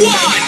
One.